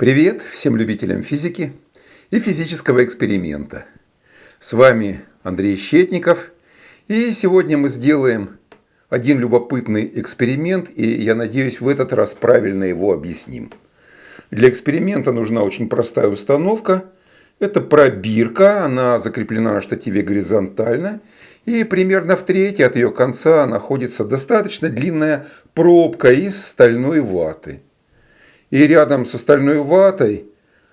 Привет всем любителям физики и физического эксперимента. С вами Андрей Щетников. И сегодня мы сделаем один любопытный эксперимент, и я надеюсь, в этот раз правильно его объясним. Для эксперимента нужна очень простая установка. Это пробирка, она закреплена на штативе горизонтально. И примерно в трети от ее конца находится достаточно длинная пробка из стальной ваты. И рядом с остальной ватой,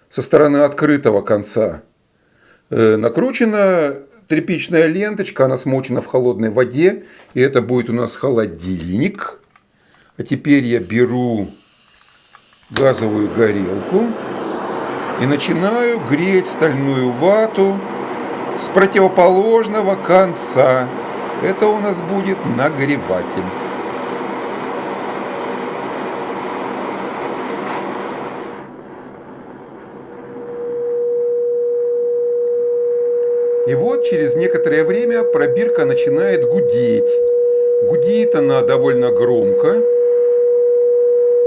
со стороны открытого конца, э, накручена тряпичная ленточка, она смочена в холодной воде, и это будет у нас холодильник. А теперь я беру газовую горелку и начинаю греть стальную вату с противоположного конца. Это у нас будет нагреватель. И вот через некоторое время пробирка начинает гудеть. Гудит она довольно громко.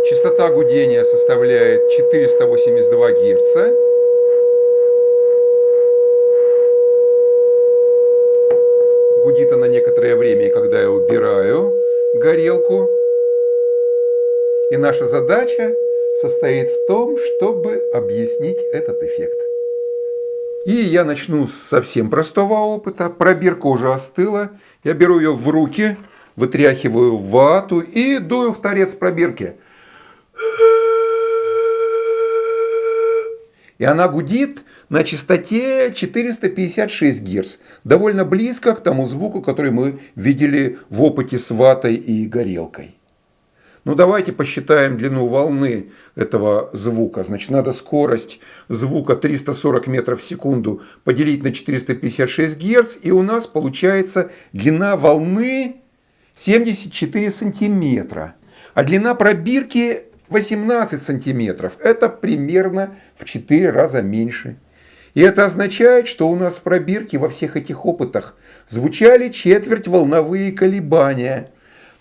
Частота гудения составляет 482 Гц. Гудит она некоторое время, когда я убираю горелку. И наша задача состоит в том, чтобы объяснить этот эффект. И я начну с совсем простого опыта. Пробирка уже остыла. Я беру ее в руки, вытряхиваю вату и дую в торец пробирки. И она гудит на частоте 456 Гц. Довольно близко к тому звуку, который мы видели в опыте с ватой и горелкой. Ну давайте посчитаем длину волны этого звука. Значит, надо скорость звука 340 метров в секунду поделить на 456 Гц, и у нас получается длина волны 74 сантиметра. А длина пробирки 18 сантиметров. Это примерно в 4 раза меньше. И это означает, что у нас в пробирке во всех этих опытах звучали четверть волновые колебания –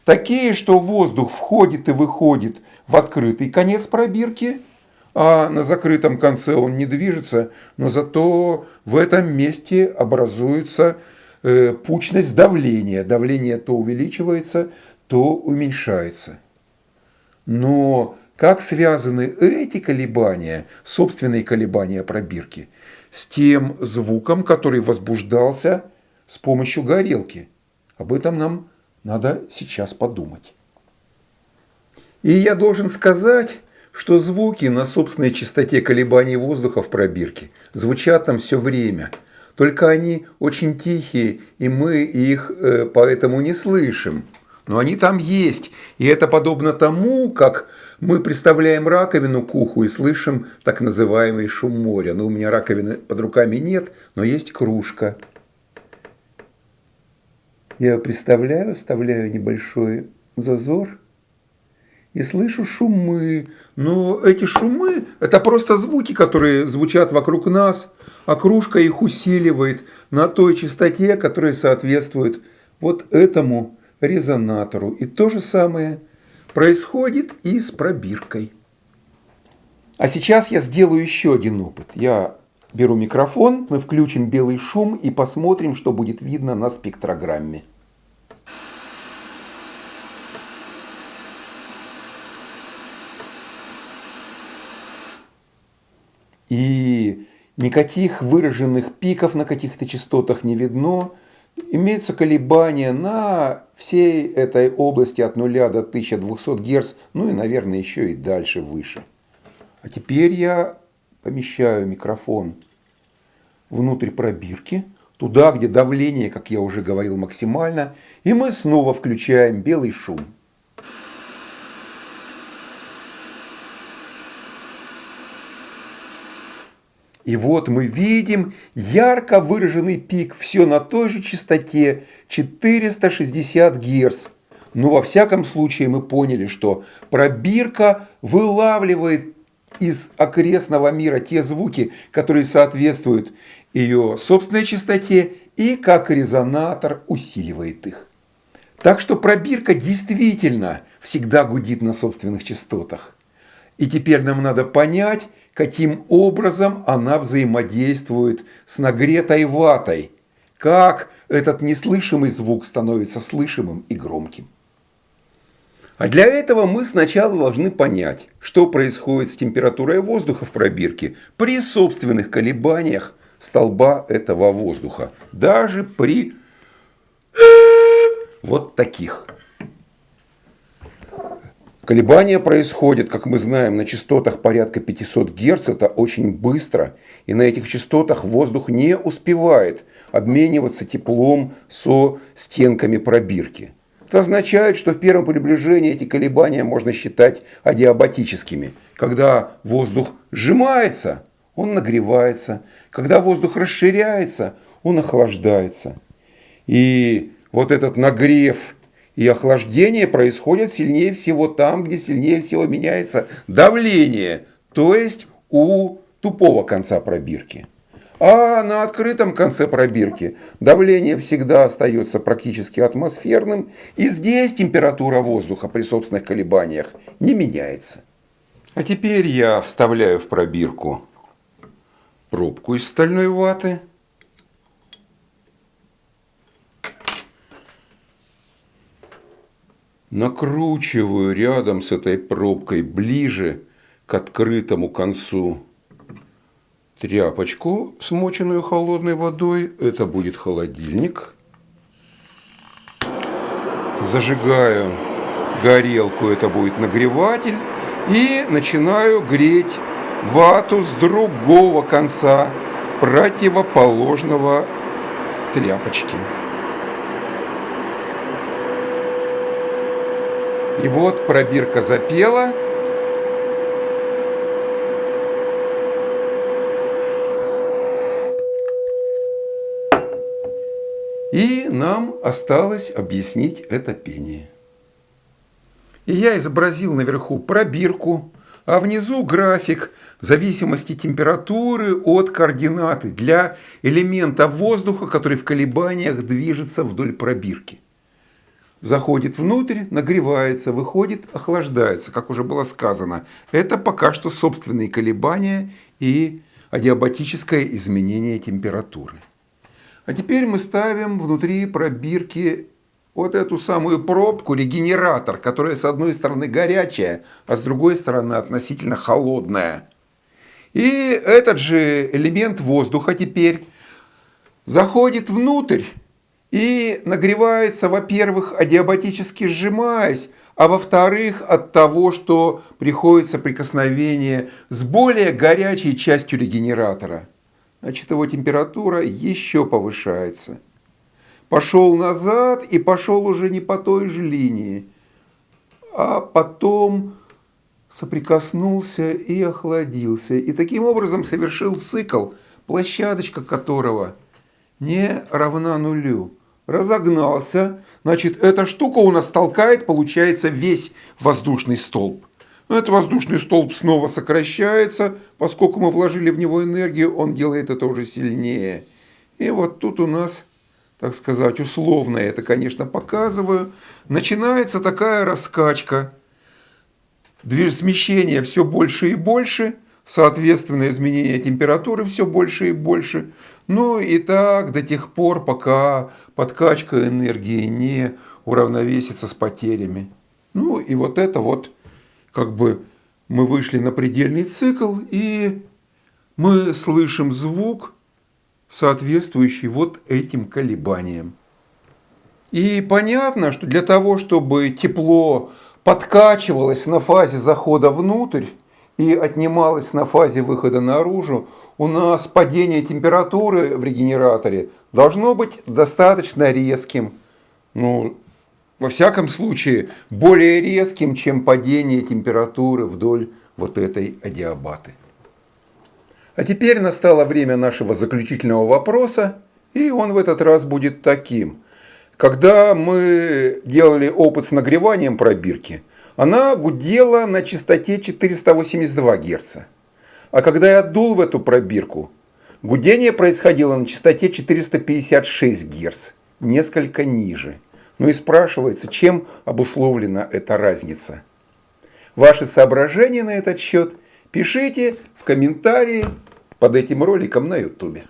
Такие, что воздух входит и выходит в открытый конец пробирки, а на закрытом конце он не движется, но зато в этом месте образуется э, пучность давления. Давление то увеличивается, то уменьшается. Но как связаны эти колебания, собственные колебания пробирки, с тем звуком, который возбуждался с помощью горелки? Об этом нам надо сейчас подумать. И я должен сказать, что звуки на собственной частоте колебаний воздуха в пробирке звучат там все время. Только они очень тихие, и мы их э, поэтому не слышим. Но они там есть. И это подобно тому, как мы представляем раковину к уху и слышим так называемый шум моря. Ну, у меня раковины под руками нет, но есть кружка. Я представляю, вставляю небольшой зазор и слышу шумы. Но эти шумы – это просто звуки, которые звучат вокруг нас, а кружка их усиливает на той частоте, которая соответствует вот этому резонатору. И то же самое происходит и с пробиркой. А сейчас я сделаю еще один опыт. Я Беру микрофон, мы включим белый шум и посмотрим, что будет видно на спектрограмме. И никаких выраженных пиков на каких-то частотах не видно. Имеются колебания на всей этой области от 0 до 1200 Гц, ну и, наверное, еще и дальше выше. А теперь я помещаю микрофон внутрь пробирки, туда, где давление, как я уже говорил, максимально, и мы снова включаем белый шум. И вот мы видим ярко выраженный пик, все на той же частоте 460 Гц. Но во всяком случае мы поняли, что пробирка вылавливает из окрестного мира те звуки, которые соответствуют ее собственной частоте и как резонатор усиливает их. Так что пробирка действительно всегда гудит на собственных частотах. И теперь нам надо понять, каким образом она взаимодействует с нагретой ватой, как этот неслышимый звук становится слышимым и громким. А для этого мы сначала должны понять, что происходит с температурой воздуха в пробирке при собственных колебаниях столба этого воздуха, даже при вот таких. Колебания происходят, как мы знаем, на частотах порядка 500 Гц. Это очень быстро. И на этих частотах воздух не успевает обмениваться теплом со стенками пробирки. Это означает, что в первом приближении эти колебания можно считать адиабатическими. Когда воздух сжимается, он нагревается. Когда воздух расширяется, он охлаждается. И вот этот нагрев и охлаждение происходит сильнее всего там, где сильнее всего меняется давление, то есть у тупого конца пробирки. А на открытом конце пробирки давление всегда остается практически атмосферным, и здесь температура воздуха при собственных колебаниях не меняется. А теперь я вставляю в пробирку пробку из стальной ваты. Накручиваю рядом с этой пробкой ближе к открытому концу тряпочку, смоченную холодной водой. Это будет холодильник. Зажигаю горелку, это будет нагреватель. И начинаю греть вату с другого конца противоположного тряпочки. И вот пробирка запела. И нам осталось объяснить это пение. И я изобразил наверху пробирку, а внизу график зависимости температуры от координаты для элемента воздуха, который в колебаниях движется вдоль пробирки заходит внутрь, нагревается, выходит, охлаждается, как уже было сказано. Это пока что собственные колебания и адиабатическое изменение температуры. А теперь мы ставим внутри пробирки вот эту самую пробку, регенератор, которая с одной стороны горячая, а с другой стороны относительно холодная. И этот же элемент воздуха теперь заходит внутрь и нагревается, во-первых, адиабатически сжимаясь, а во-вторых, от того, что приходит соприкосновение с более горячей частью регенератора. Значит, его температура еще повышается. Пошел назад и пошел уже не по той же линии, а потом соприкоснулся и охладился. И таким образом совершил цикл, площадочка которого не равна нулю разогнался, значит, эта штука у нас толкает, получается, весь воздушный столб. Но этот воздушный столб снова сокращается, поскольку мы вложили в него энергию, он делает это уже сильнее. И вот тут у нас, так сказать, условно это, конечно, показываю, начинается такая раскачка. Смещение все больше и больше – соответственно, изменение температуры все больше и больше. Ну и так до тех пор, пока подкачка энергии не уравновесится с потерями. Ну и вот это вот, как бы мы вышли на предельный цикл, и мы слышим звук, соответствующий вот этим колебаниям. И понятно, что для того, чтобы тепло подкачивалось на фазе захода внутрь, и отнималось на фазе выхода наружу, у нас падение температуры в регенераторе должно быть достаточно резким. Ну, во всяком случае, более резким, чем падение температуры вдоль вот этой адиабаты. А теперь настало время нашего заключительного вопроса, и он в этот раз будет таким. Когда мы делали опыт с нагреванием пробирки, она гудела на частоте 482 Гц. А когда я дул в эту пробирку, гудение происходило на частоте 456 Гц, несколько ниже. Ну и спрашивается, чем обусловлена эта разница? Ваши соображения на этот счет Пишите в комментарии под этим роликом на ютубе.